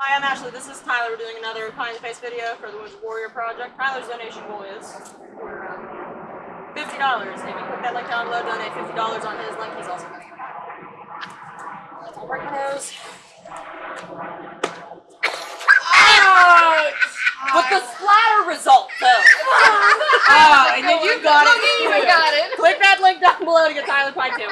Hi, I'm Ashley. This is Tyler. We're doing another Pie Face video for the Wounded Warrior Project. Tyler's donation goal is fifty dollars. If you click that link down below, donate fifty dollars on his link. He's also gonna break my nose. But the splatter result, though. oh, and then you got it. I got it. Click that link down below to get Tyler Pine too.